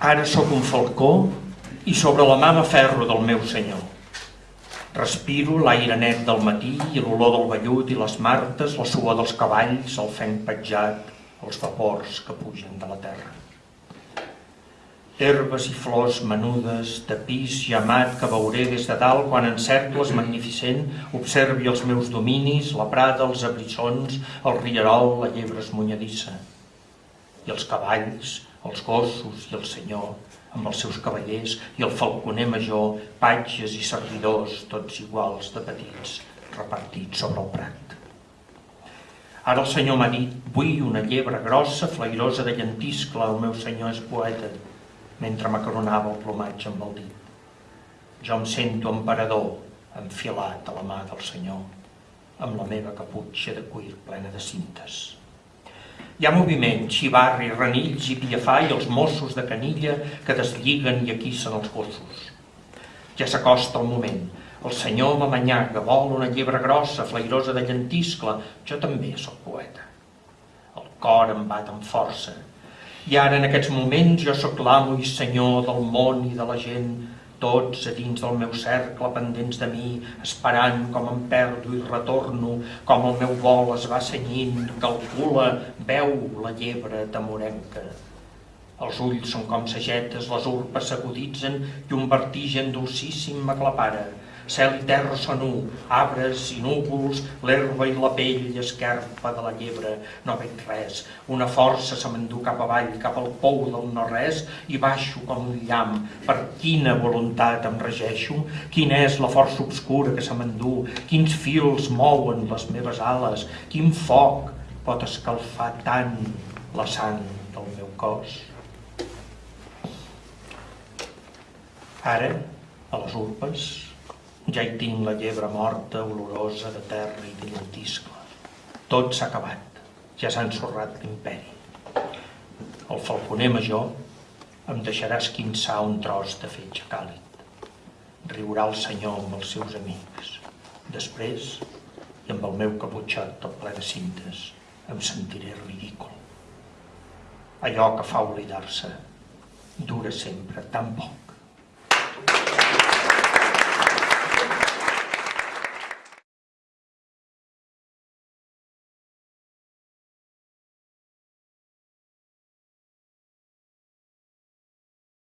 Ara sóc un falcó i sobre la mà ferro del meu senyor. Respiro l'aire net del matí i l'olor del vellut i les martes, la suor dels cavalls, el fenc petjat, els vapors que pugen de la terra. Herbes i flors menudes, tapís llamat que veuré des de dalt quan en cercles magnificent observi els meus dominis, la prada, els abrissons, el rierol, la llebre esmunyadissa. I els cavalls, els gossos i el senyor, amb els seus cavallers i el falconer major, patges i servidors, tots iguals de petits, repartits sobre el prat. Ara el senyor m'ha dit, vull una llebre grossa, flairosa de llentiscle, el meu senyor és poeta, mentre m'acoronava el plomatge amb el dit. Jo em sento emperador, enfilat a la mà del senyor, amb la meva caputxa de cuir plena de cintes. Hi ha moviment, xivarri, renills i piafà i els Mossos de canilla que deslliguen i aquissen els gossos. Ja s'acosta el moment. El senyor m'amanyaga, vol una llebre grossa, flairosa de llentiscle. Jo també sóc poeta. El cor em bat amb força. I ara, en aquests moments, jo sóc l'amo i senyor del món i de la gent, tots a dins del meu cercle pendents de mi, esperant com em perdo i retorno, com el meu vol es va senyint, calcula, veu la llebre tamorenca. Els ulls són com sagetes, les urpes s'aguditzen i un vertigen dolcíssim m'aclapara. Cel i terra són un, arbres i núvols, l'herba i la pell esquerpa de la llebre, no veig res. Una força se m'endú cap avall, cap al pou del no-res, i baixo com un llamp. Per quina voluntat em regeixo? Quina és la força obscura que se m'endú? Quins fils mouen les meves ales? Quin foc pot escalfar tant la sang del meu cos? Ara, a les urpes, ja hi tinc la llebre morta, olorosa de terra i de llentiscle. Tot s'ha acabat, ja s'ha ensorrat l'imperi. El falconer major em deixarà esquinçar un tros de fetge càlid. Riurà el senyor amb els seus amics. Després, i amb el meu caputxot tot ple de cintes, em sentiré ridícul. Allò que fa oblidar-se dura sempre tan poc.